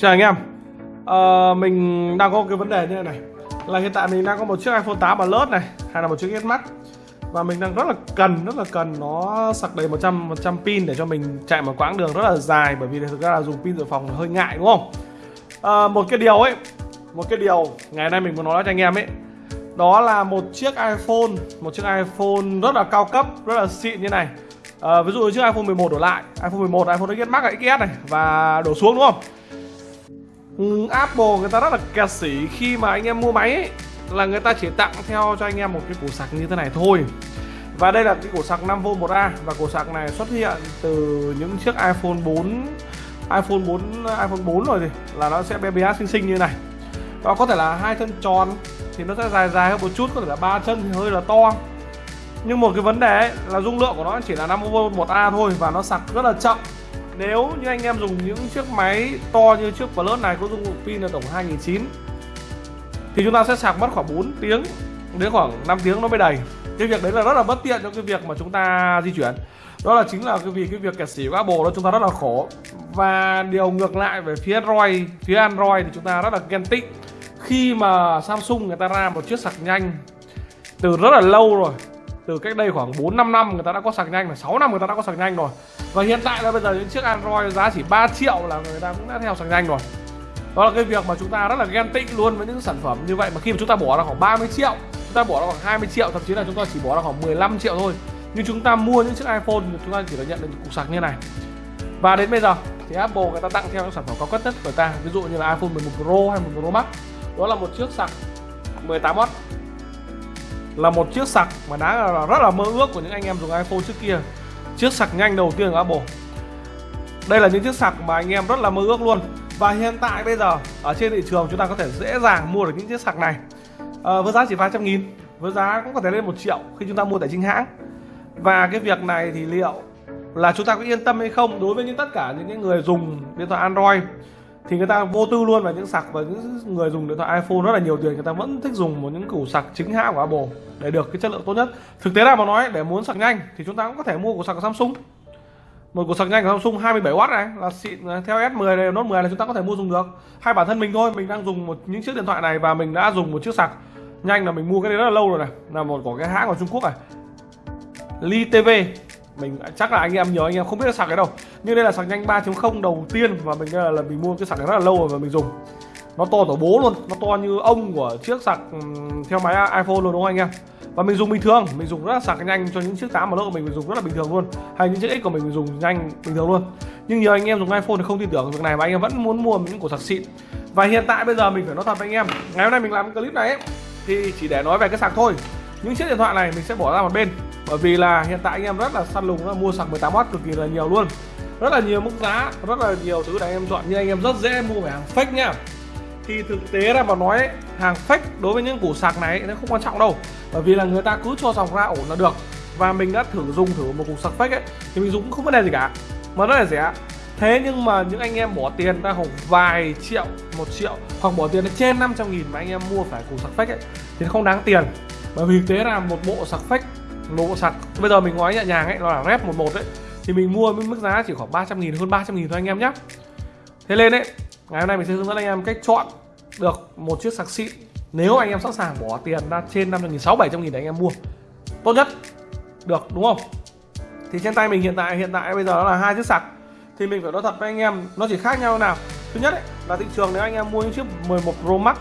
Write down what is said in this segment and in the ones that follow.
Chào anh em. À, Mình đang có cái vấn đề như thế này Là hiện tại mình đang có một chiếc iPhone 8 Plus này Hay là một chiếc S Max. Và mình đang rất là cần, rất là cần nó sạc đầy 100, 100 pin để cho mình chạy một quãng đường rất là dài Bởi vì thực ra là dùng pin dự phòng hơi ngại đúng không? À, Một cái điều ấy Một cái điều ngày nay mình muốn nói cho anh em ấy Đó là một chiếc iPhone Một chiếc iPhone rất là cao cấp, rất là xịn như này. À, Ví dụ như chiếc iPhone 11 đổ lại iPhone 11, iPhone XS Max, XS này Và đổ xuống đúng không? Apple người ta rất là kẹt sĩ khi mà anh em mua máy ấy, là người ta chỉ tặng theo cho anh em một cái củ sạc như thế này thôi. Và đây là cái củ sạc 5V 1A và củ sạc này xuất hiện từ những chiếc iPhone 4 iPhone 4 iPhone 4 rồi thì là nó sẽ bé bé xinh xinh như này. Nó có thể là hai chân tròn thì nó sẽ dài dài hơn một chút có thể là ba chân thì hơi là to. Nhưng một cái vấn đề ấy, là dung lượng của nó chỉ là 5V 1A thôi và nó sạc rất là chậm nếu như anh em dùng những chiếc máy to như chiếc Plus này có dung lượng pin là tổng 2009 thì chúng ta sẽ sạc mất khoảng 4 tiếng, đến khoảng 5 tiếng nó mới đầy. Cái việc đấy là rất là bất tiện cho cái việc mà chúng ta di chuyển. Đó là chính là cái vì cái việc kẹt xỉ của Apple đó chúng ta rất là khổ. Và điều ngược lại về phía Android phía Android thì chúng ta rất là ghen tị. Khi mà Samsung người ta ra một chiếc sạc nhanh từ rất là lâu rồi, từ cách đây khoảng 4 5 năm người ta đã có sạc nhanh là 6 năm người ta đã có sạc nhanh rồi và hiện tại là bây giờ những chiếc Android giá chỉ 3 triệu là người ta cũng đã theo sạc nhanh rồi. Đó là cái việc mà chúng ta rất là ghen tị luôn với những sản phẩm như vậy. Mà khi mà chúng ta bỏ ra khoảng 30 triệu, chúng ta bỏ ra khoảng 20 triệu, thậm chí là chúng ta chỉ bỏ ra khoảng 15 triệu thôi. Nhưng chúng ta mua những chiếc iPhone thì chúng ta chỉ được nhận được cục sạc như này. Và đến bây giờ thì Apple người ta tặng theo những sản phẩm cao cấp nhất của ta. Ví dụ như là iPhone 11 Pro hay 11 Pro Max. Đó là một chiếc sạc 18W là một chiếc sạc mà đã là rất là mơ ước của những anh em dùng iPhone trước kia chiếc sạc nhanh đầu tiên của Apple. Đây là những chiếc sạc mà anh em rất là mơ ước luôn. Và hiện tại bây giờ ở trên thị trường chúng ta có thể dễ dàng mua được những chiếc sạc này. À, với giá chỉ vài trăm nghìn với giá cũng có thể lên một triệu khi chúng ta mua tại chính hãng. Và cái việc này thì liệu là chúng ta có yên tâm hay không đối với những tất cả những người dùng điện thoại Android? Thì người ta vô tư luôn và những sạc và những người dùng điện thoại iPhone rất là nhiều tiền, người ta vẫn thích dùng một những củ sạc chính hãng của Apple để được cái chất lượng tốt nhất. Thực tế là mà nói, để muốn sạc nhanh thì chúng ta cũng có thể mua củ sạc của Samsung. Một củ sạc nhanh của Samsung 27W này, là xịn theo S10 này, Note 10 là chúng ta có thể mua dùng được. Hay bản thân mình thôi, mình đang dùng một, những chiếc điện thoại này và mình đã dùng một chiếc sạc nhanh là mình mua cái đấy rất là lâu rồi này. Là một của cái hãng của Trung Quốc này. Li TV mình chắc là anh em nhớ anh em không biết sạc cái đâu. Nhưng đây là sạc nhanh 3.0 đầu tiên và mình là, là mình mua cái sạc này rất là lâu rồi và mình dùng. Nó to tổ bố luôn nó to như ông của chiếc sạc ừ, theo máy iPhone luôn đúng không anh em? Và mình dùng bình thường mình dùng rất là sạc nhanh cho những chiếc 8 mà lỗ của mình mình dùng rất là bình thường luôn. Hay những chiếc X của mình mình dùng nhanh bình thường luôn. Nhưng nhiều anh em dùng iPhone thì không tin tưởng việc này mà anh em vẫn muốn mua những cổ sạc xịn. Và hiện tại bây giờ mình phải nói thật với anh em ngày hôm nay mình làm cái clip này ấy, thì chỉ để nói về cái sạc thôi. Những chiếc điện thoại này mình sẽ bỏ ra một bên bởi vì là hiện tại anh em rất là săn lùng là mua sạc 18W cực kỳ là nhiều luôn. Rất là nhiều mức giá, rất là nhiều thứ để anh em chọn nhưng anh em rất dễ mua phải hàng fake nhá thì thực tế là mà nói hàng fake đối với những củ sạc này nó không quan trọng đâu. Bởi vì là người ta cứ cho dòng ra ổn là được. Và mình đã thử dùng thử một cục sạc fake ấy, thì mình dùng cũng không vấn đề gì cả. Mà rất là rẻ. Thế nhưng mà những anh em bỏ tiền ra khoảng vài triệu, một triệu, hoặc bỏ tiền trên 500 nghìn mà anh em mua phải củ sạc fake ấy, thì không đáng tiền. Bởi vì thực tế là một bộ sạc fake một bộ sạc. Bây giờ mình nói nhẹ nhàng ấy nó là rep 11 đấy thì mình mua với mức giá chỉ khoảng 300 nghìn hơn 300 nghìn thôi anh em nhé thế nên đấy ngày hôm nay mình sẽ hướng dẫn anh em cách chọn được một chiếc sạc xịn. Nếu anh em sẵn sàng bỏ tiền ra trên 500 nghìn 6 700 nghìn để anh em mua tốt nhất. Được đúng không? Thì trên tay mình hiện tại hiện tại bây giờ nó là hai chiếc sạc. Thì mình phải nói thật với anh em nó chỉ khác nhau nào. Thứ nhất ấy, là thị trường nếu anh em mua những chiếc 11 Pro Max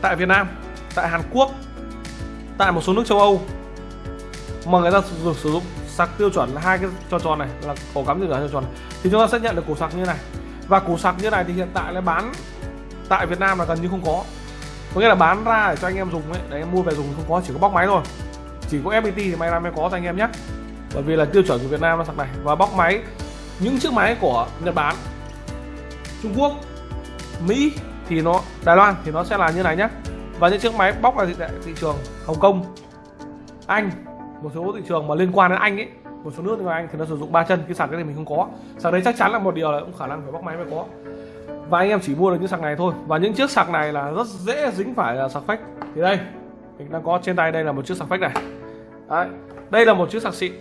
tại Việt Nam tại Hàn Quốc tại một số nước châu Âu mà người ta sử, sử dụng sạc tiêu chuẩn là hai cái tròn tròn này là cổ cắm tiêu chuẩn tròn tròn. Thì chúng ta sẽ nhận được củ sạc như này. Và củ sạc như này thì hiện tại là bán tại Việt Nam là gần như không có. Có nghĩa là bán ra để cho anh em dùng ấy để em mua về dùng không có chỉ có bóc máy thôi. Chỉ có FPT thì may ra mới có cho anh em nhé. Bởi vì là tiêu chuẩn của Việt Nam là sạc này. Và bóc máy những chiếc máy của Nhật Bản Trung Quốc Mỹ thì nó Đài Loan thì nó sẽ là như này nhé. Và những chiếc máy bóc là thị, thị trường Hồng Kông Anh một số thị trường mà liên quan đến Anh ấy, một số nước ngoài Anh thì nó sử dụng ba chân, cái sạc cái này mình không có. Sạc đấy chắc chắn là một điều là cũng khả năng phải bóc máy mới có. Và anh em chỉ mua được những sạc này thôi. Và những chiếc sạc này là rất dễ dính phải là sạc phách. Thì đây, mình đang có trên tay, đây là một chiếc sạc phách này. Đấy, đây là một chiếc sạc xịn.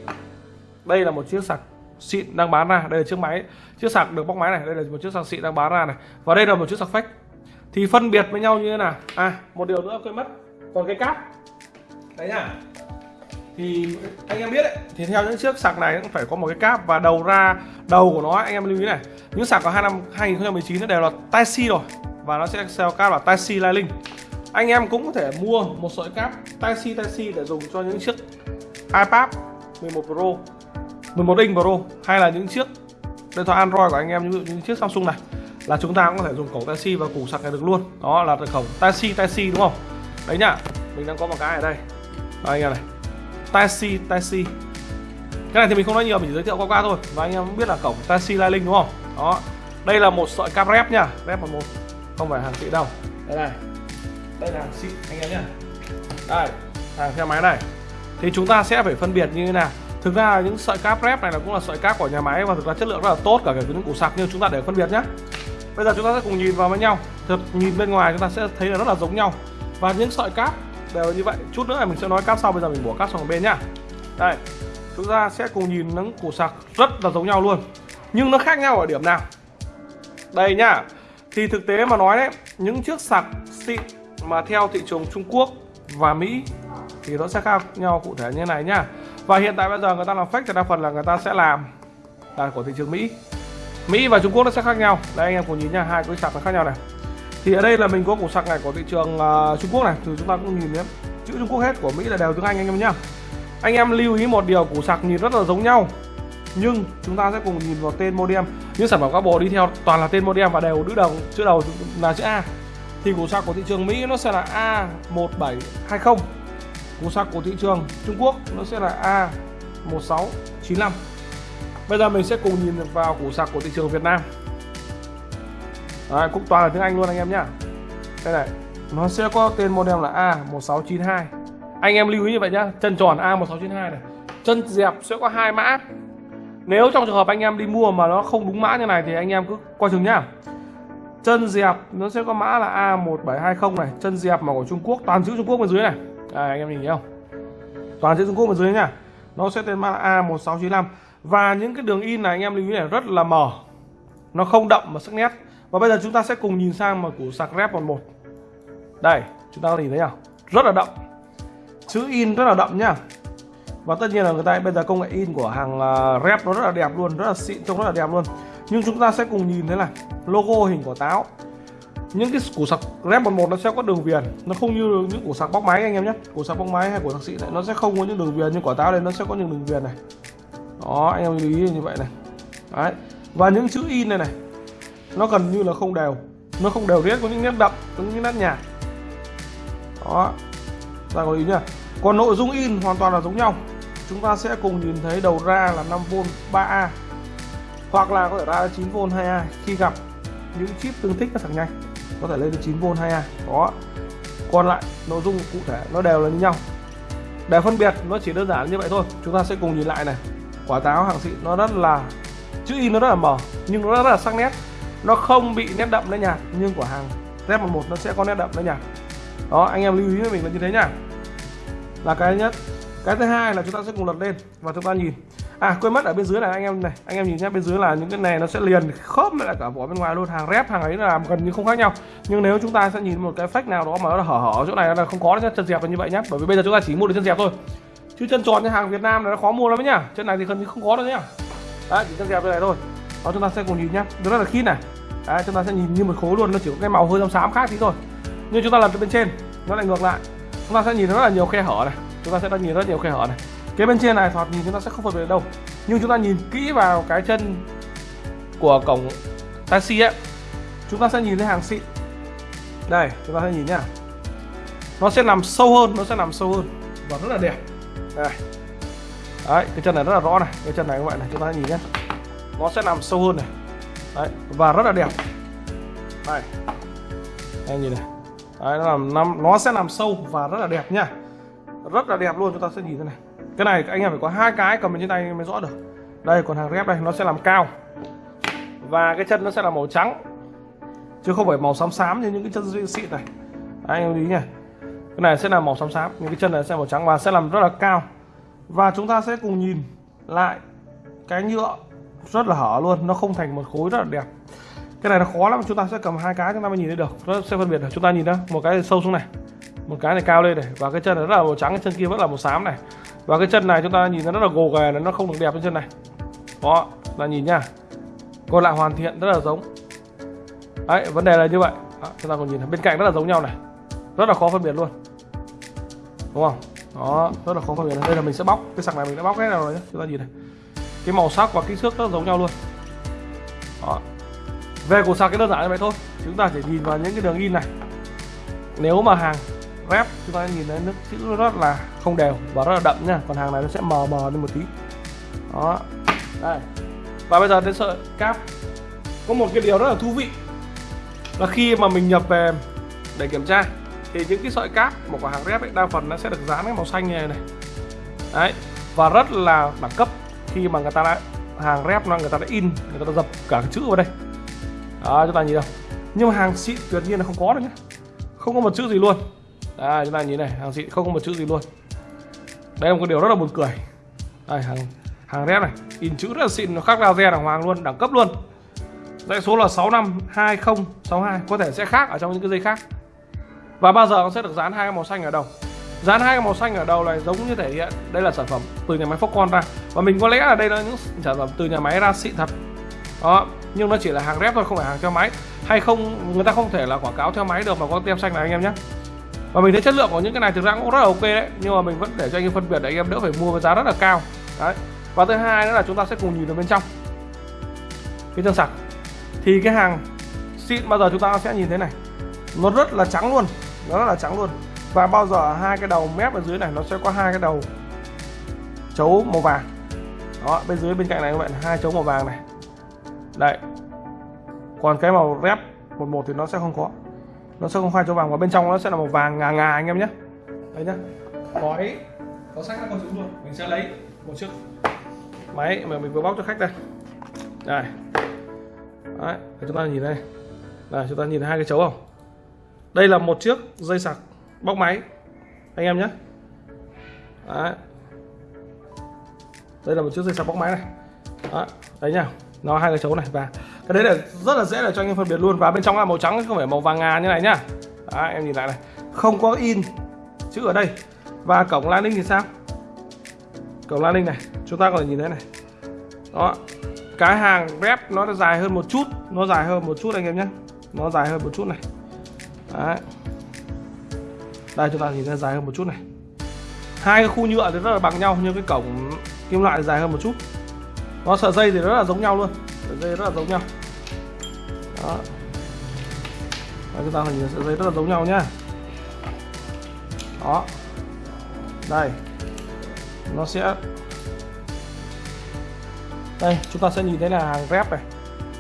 Đây là một chiếc sạc xịn đang bán ra. Đây là chiếc máy, chiếc sạc được bóc máy này. Đây là một chiếc sạc xịn đang bán ra này. Và đây là một chiếc sạc fake thì phân biệt với nhau như thế nào? À một điều nữa quên mất. Còn cái cáp. Đấy nhá thì anh em biết đấy thì theo những chiếc sạc này cũng phải có một cái cáp và đầu ra đầu của nó anh em lưu ý này. Những sạc của hai năm 2019 nó đều là tai C rồi và nó sẽ sell cáp là tai C Lightlink anh em cũng có thể mua một sợi cáp tai C tai C để dùng cho những chiếc iPad 11 Pro 11 inch Pro hay là những chiếc điện thoại Android của anh em như những chiếc Samsung này là chúng ta cũng có thể dùng cổng tai C và củ sạc này được luôn. Đó là cổng tai C tai C đúng không? Đấy nhá mình đang có một cái ở đây. Đó, anh em này taxi taxi. Cái này thì mình không nói nhiều, mình chỉ giới thiệu qua qua thôi. Và anh em biết là cổng taxi lai linh đúng không? Đó. Đây là một sợi cáp rep nha. Rep một một. Không phải hàng xịn đâu. Đây này. Đây là hàng xịn anh em nhá. Đây. Hàng theo máy này. Thì chúng ta sẽ phải phân biệt như thế nào. Thực ra những sợi cáp rep này là cũng là sợi cáp của nhà máy và thực ra chất lượng rất là tốt, cả cái những củ sạc nhưng chúng ta để phân biệt nhé bây giờ chúng ta sẽ cùng nhìn vào với nhau. Thực nhìn bên ngoài chúng ta sẽ thấy là rất là giống nhau. Và những sợi cáp đều như vậy. Chút nữa là mình sẽ nói cáp sau, bây giờ mình bỏ cáp sang một bên nhá. Đây, chúng ta sẽ cùng nhìn những củ sạc rất là giống nhau luôn. Nhưng nó khác nhau ở điểm nào? Đây nhá. Thì thực tế mà nói đấy, những chiếc sạc xịn mà theo thị trường Trung Quốc và Mỹ thì nó sẽ khác nhau cụ thể như này nhá. Và hiện tại bây giờ người ta làm fake thì đa phần là người ta sẽ làm là của thị trường Mỹ. Mỹ và Trung Quốc nó sẽ khác nhau. Đây, anh em cùng nhìn nha hai cái sạc nó khác nhau này thì ở đây là mình có củ sạc này của thị trường uh, Trung Quốc này thì chúng ta cũng nhìn nhé chữ Trung Quốc hết của Mỹ là đều tiếng Anh anh em nhá. Anh em lưu ý một điều củ sạc nhìn rất là giống nhau nhưng chúng ta sẽ cùng nhìn vào tên modem. Những sản phẩm các bộ đi theo toàn là tên modem và đều đứa đầu chữ đầu là chữ A. Thì củ sạc của thị trường Mỹ nó sẽ là A1720 củ sạc của thị trường Trung Quốc nó sẽ là A1695 bây giờ mình sẽ cùng nhìn vào củ sạc của thị trường Việt Nam. Đấy, cũng toàn là tiếng Anh luôn anh em nhá. Đây này nó sẽ có tên model là A1692 anh em lưu ý như vậy nhá chân tròn A1692 này. Chân dẹp sẽ có hai mã. Nếu trong trường hợp anh em đi mua mà nó không đúng mã như này thì anh em cứ coi chừng nhá. Chân dẹp nó sẽ có mã là A1720 này. Chân dẹp mà của Trung Quốc toàn chữ Trung Quốc bên dưới này. Đây, anh em nhìn thấy không? Toàn chữ Trung Quốc bên dưới nhá. Nó sẽ tên mã là A1695 và những cái đường in này anh em lưu ý này rất là mờ. Nó không đậm mà sắc nét và bây giờ chúng ta sẽ cùng nhìn sang mà củ sạc rep còn một. Đây, chúng ta có nhìn thấy nào? Rất là đậm. Chữ in rất là đậm nhá. Và tất nhiên là người ta, bây giờ công nghệ in của hàng à, rep nó rất là đẹp luôn, rất là xịn, trông rất là đẹp luôn. Nhưng chúng ta sẽ cùng nhìn thấy là logo hình quả táo. Những cái củ sạc rep 11 nó sẽ có đường viền. Nó không như những củ sạc bóc máy anh em nhé. Củ sạc bóc máy hay củ sạc xịn này, nó sẽ không có những đường viền như quả táo đây nó sẽ có những đường viền này. Đó, anh em lưu ý như vậy này. Đấy. Và những chữ in này này nó gần như là không đều. Nó không đều riết, có những nét đậm, có những nét nhạt. Đó. Ta có ý nhá. Còn nội dung in hoàn toàn là giống nhau. Chúng ta sẽ cùng nhìn thấy đầu ra là 5V 3A hoặc là có thể ra 9V 2A khi gặp những chip tương thích nó thẳng nhanh, có thể lên đến 9V 2A đó. Còn lại, nội dung cụ thể, nó đều là như nhau. Để phân biệt, nó chỉ đơn giản như vậy thôi. Chúng ta sẽ cùng nhìn lại này. Quả táo, hàng xịn, nó rất là, chữ in nó rất là mờ, nhưng nó rất là sắc nét nó không bị nét đậm nét nhạt nhưng của hàng Z11 nó sẽ có nét đậm nét nhạt đó, anh em lưu ý với mình là như thế nhá là cái nhất. Cái thứ hai là chúng ta sẽ cùng lật lên và chúng ta nhìn. À quên mất ở bên dưới này anh em này, anh em nhìn nhé, bên dưới là những cái này nó sẽ liền khớp với lại cả vỏ bên ngoài luôn. Hàng rép hàng ấy là gần như không khác nhau. Nhưng nếu chúng ta sẽ nhìn một cái phách nào đó mà nó hở hở chỗ này là không có chân dẹp là như vậy nhá. bởi vì bây giờ chúng ta chỉ mua được chân dẹp thôi. Chứ chân tròn như hàng Việt Nam này nó khó mua lắm nhá. Chân này thì gần như không có đâu nhá. Đấy, chỉ chân dẹp như này thôi. Đó, chúng ta sẽ cùng nhìn nhá. Rất là khít này đấy, chúng ta sẽ nhìn như một khối luôn nó chỉ có cái màu hơi xám khác tí thôi. Nhưng chúng ta làm từ bên trên nó lại ngược lại. Chúng ta sẽ nhìn rất là nhiều khe hở này. Chúng ta sẽ nhìn rất nhiều khe hở này. Cái bên trên này thoạt nhìn chúng ta sẽ không phân biệt đâu. Nhưng chúng ta nhìn kỹ vào cái chân của cổng taxi ấy. Chúng ta sẽ nhìn thấy hàng xịn. Đây chúng ta sẽ nhìn nhá. Nó sẽ nằm sâu hơn nó sẽ nằm sâu hơn. Và rất là đẹp. Đây. Đấy cái chân này rất là rõ này. Cái chân này các bạn này chúng ta nhìn nhé nó sẽ nằm sâu hơn này đấy, và rất là đẹp. Đây. Anh nhìn này. Đấy, nó năm, nó sẽ làm sâu và rất là đẹp nhá rất là đẹp luôn, chúng ta sẽ nhìn thế này. Cái này anh em phải có hai cái cầm trên tay mới rõ được. Đây, còn hàng ghép đây, nó sẽ làm cao. Và cái chân nó sẽ là màu trắng. Chứ không phải màu xám xám như những cái chân xịn này. Anh em lý nhỉ cái này sẽ là màu xám xám những cái chân này sẽ màu trắng và sẽ làm rất là cao. Và chúng ta sẽ cùng nhìn lại cái nhựa rất là hở luôn nó không thành một khối rất là đẹp. Cái này nó khó lắm chúng ta sẽ cầm hai cái chúng ta mới nhìn thấy được. Nó sẽ phân biệt được chúng ta nhìn đó một cái sâu xuống này một cái này cao lên này và cái chân này rất là màu trắng cái chân kia vẫn là màu xám này. Và cái chân này chúng ta nhìn nó rất là gồ ghề nó không được đẹp trên chân này. Đó là nhìn nha còn lại hoàn thiện rất là giống. Đấy vấn đề là như vậy. Đó, chúng ta còn nhìn bên cạnh rất là giống nhau này. Rất là khó phân biệt luôn. Đúng không? Đó rất là khó phân biệt. Đây là mình sẽ bóc cái sạc này mình đã bóc hết rồi nhé chúng ta nhìn này cái màu sắc và kích thước rất giống nhau luôn. Đó. Về cục sạc cái đơn giản như vậy thôi. Chúng ta chỉ nhìn vào những cái đường in này. Nếu mà hàng rep chúng ta nhìn thấy nước chữ nó rất là không đều và rất là đậm nha. Còn hàng này nó sẽ mờ mờ lên một tí. Đó. Đây. Và bây giờ đến sợi cáp. Có một cái điều rất là thú vị. Là khi mà mình nhập về để kiểm tra thì những cái sợi cáp một quả hàng rep ấy, đa phần nó sẽ được dán cái màu xanh như này này. Đấy. Và rất là đẳng cấp khi mà người ta đã hàng rep nó, người ta đã in, người ta đã dập cả cái chữ vào đây. Đó, chúng ta nhìn đâu nhưng mà hàng xịn tuyệt nhiên là không có được nhé không có một chữ gì luôn. Đây chúng ta nhìn này, hàng xịn không có một chữ gì luôn. Đây là một điều rất là buồn cười. Đây, hàng hàng rep này, in chữ rất là xịn, nó khác laser đàng hoàng luôn, đẳng cấp luôn. Dãy số là 652062 có thể sẽ khác ở trong những cái dây khác. Và bao giờ nó sẽ được dán hai màu xanh ở đầu dán hai cái màu xanh ở đầu này giống như thể hiện. Đây là sản phẩm từ nhà máy Foxconn ra. Và mình có lẽ là đây là những sản phẩm từ nhà máy ra xịn thật. Đó, nhưng nó chỉ là hàng rep thôi, không phải hàng theo máy. Hay không, người ta không thể là quảng cáo theo máy được mà có tem xanh này, anh em nhé. Và mình thấy chất lượng của những cái này thực ra cũng rất là ok đấy. Nhưng mà mình vẫn để cho anh em phân biệt để anh em đỡ phải mua với giá rất là cao. Đấy. Và thứ hai nữa là chúng ta sẽ cùng nhìn vào bên trong. Cái chân sạc. Thì cái hàng xịn bao giờ chúng ta sẽ nhìn thấy này? Nó rất là trắng luôn. Nó rất là trắng luôn và bao giờ hai cái đầu mép ở dưới này nó sẽ có hai cái đầu chấu màu vàng. Đó, bên dưới bên cạnh này các bạn, hai chấu màu vàng này. Đấy. Còn cái màu rep một một thì nó sẽ không có. Nó sẽ không hai chấu vàng, và bên trong nó sẽ là màu vàng ngà ngà anh em nhé. Đấy nhá. Gói. Có sách các con chữ luôn. Mình sẽ lấy một chiếc máy mà mình vừa bóc cho khách đây. Đây. Đấy chúng ta nhìn đây. Là chúng ta nhìn hai cái chấu không? Đây là một chiếc dây sạc bóc máy. Anh em nhé. Đấy. Đây là một chiếc dây sạc bóc máy này. Đó, đấy nha. Nó hai cái chấu này và cái đấy là rất là dễ để cho anh em phân biệt luôn. Và bên trong là màu trắng không phải màu vàng ngà như này nhá đấy, em nhìn lại này. Không có in chữ ở đây. Và cổng landing thì sao? Cổng landing này. Chúng ta có thể nhìn thấy này. Đó. Cái hàng rep nó dài hơn một chút. Nó dài hơn một chút anh em nhé. Nó dài hơn một chút này. Đấy đây chúng ta nhìn thấy dài hơn một chút này. Hai cái khu nhựa thì rất là bằng nhau nhưng cái cổng kim loại dài hơn một chút. Nó sợi dây thì rất là giống nhau luôn. Sợi dây rất là giống nhau. Đó. Đây, chúng ta nhìn sợi dây rất là giống nhau nhá. Đó. Đây. Nó sẽ đây chúng ta sẽ nhìn thấy là hàng rep này.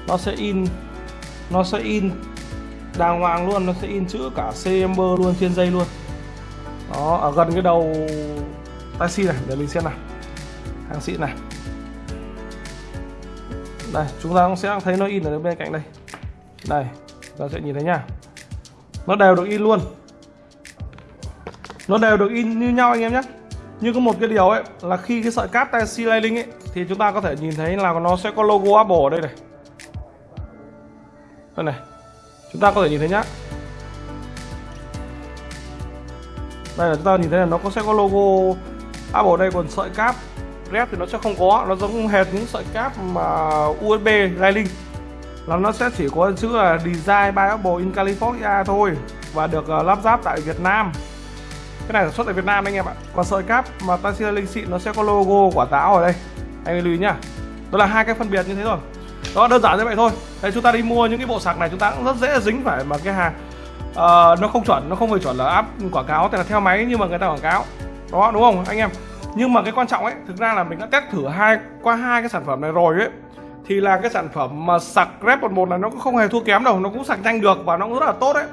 Nó sẽ in nó sẽ in đàng hoàng luôn nó sẽ in chữ cả CMB luôn trên dây luôn đó, ở gần cái đầu taxi này, để mình xem nào hàng xịn này. Đây, chúng ta cũng sẽ thấy nó in ở bên cạnh đây. Đây ta sẽ nhìn thấy nha. Nó đều được in luôn. Nó đều được in như nhau anh em nhé. Nhưng có một cái điều ấy, là khi cái sợi cáp taxi C Lining ấy, thì chúng ta có thể nhìn thấy là nó sẽ có logo Apple ở đây này. Đây này, chúng ta có thể nhìn thấy nhá. Đây là chúng ta nhìn thấy là nó có sẽ có logo Apple đây còn sợi cáp red thì nó sẽ không có. Nó giống hệt những sợi cáp mà USB Lightning. Là nó sẽ chỉ có chữ là design by Apple in California thôi và được uh, lắp ráp tại Việt Nam. Cái này sản xuất tại Việt Nam anh em ạ. Còn sợi cáp mà Taxi Lightning xịn nó sẽ có logo quả táo ở đây. Anh lưu ý nhá. Đó là hai cái phân biệt như thế rồi đó đơn giản như vậy thôi. Đấy, chúng ta đi mua những cái bộ sạc này chúng ta cũng rất dễ dính phải mà cái hàng uh, nó không chuẩn nó không phải chuẩn là áp quảng cáo thì là theo máy nhưng mà người ta quảng cáo. Đó đúng không anh em? Nhưng mà cái quan trọng ấy thực ra là mình đã test thử hai qua hai cái sản phẩm này rồi ấy thì là cái sản phẩm mà sạc rep 11 này nó cũng không hề thua kém đâu nó cũng sạc nhanh được và nó cũng rất là tốt đấy.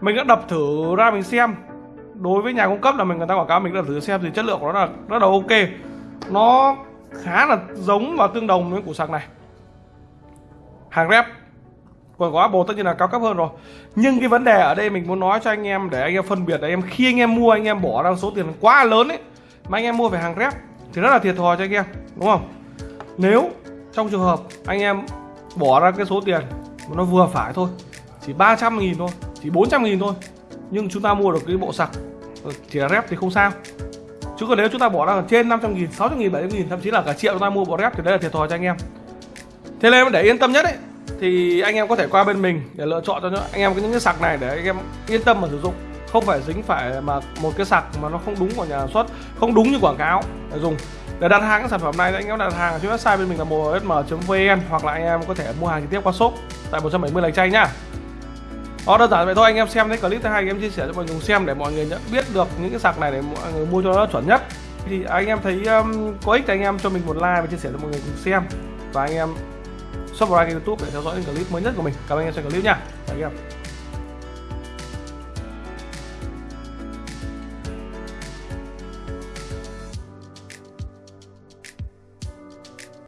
Mình đã đập thử ra mình xem. Đối với nhà cung cấp là mình người ta quảng cáo mình đã thử xem thì chất lượng của nó là rất là ok. Nó khá là giống và tương đồng với củ sạc này. Hàng rep còn có Apple tất nhiên là cao cấp hơn rồi. Nhưng cái vấn đề ở đây mình muốn nói cho anh em để anh em phân biệt. Là em khi anh em mua, anh em bỏ ra số tiền quá lớn ấy, mà anh em mua về hàng rep thì rất là thiệt thòi cho anh em, đúng không? Nếu trong trường hợp anh em bỏ ra cái số tiền mà nó vừa phải thôi, chỉ 300 nghìn thôi, chỉ 400 nghìn thôi, nhưng chúng ta mua được cái bộ sạc ờ, chỉ là rep thì không sao. Chứ còn nếu chúng ta bỏ ra trên 500 nghìn 600 nghìn 700 nghìn, thậm chí là cả triệu chúng ta mua bộ rep thì đấy là thiệt thòi cho anh em. Thế nên để yên tâm nhất ấy thì anh em có thể qua bên mình để lựa chọn cho anh em những cái sạc này để anh em yên tâm mà sử dụng. Không phải dính phải mà một cái sạc mà nó không đúng của nhà sản xuất không đúng như quảng cáo để dùng. Để đặt hàng cái sản phẩm này thì anh em đặt hàng ở trên website bên mình là msm.vn hoặc là anh em có thể mua hàng trực tiếp qua shop tại 170 lạch chay nhá đó đơn giản vậy thôi anh em xem thấy clip thứ hai anh em chia sẻ cho mọi người xem để mọi người nhận biết được những cái sạc này để mọi người mua cho nó chuẩn nhất. Thì anh em thấy um, có ích thì anh em cho mình một like và chia sẻ cho mọi người cùng xem. Và anh em subscribe kênh youtube để theo dõi những clip mới nhất của mình cảm ơn anh em xem clip nha Tạm biệt.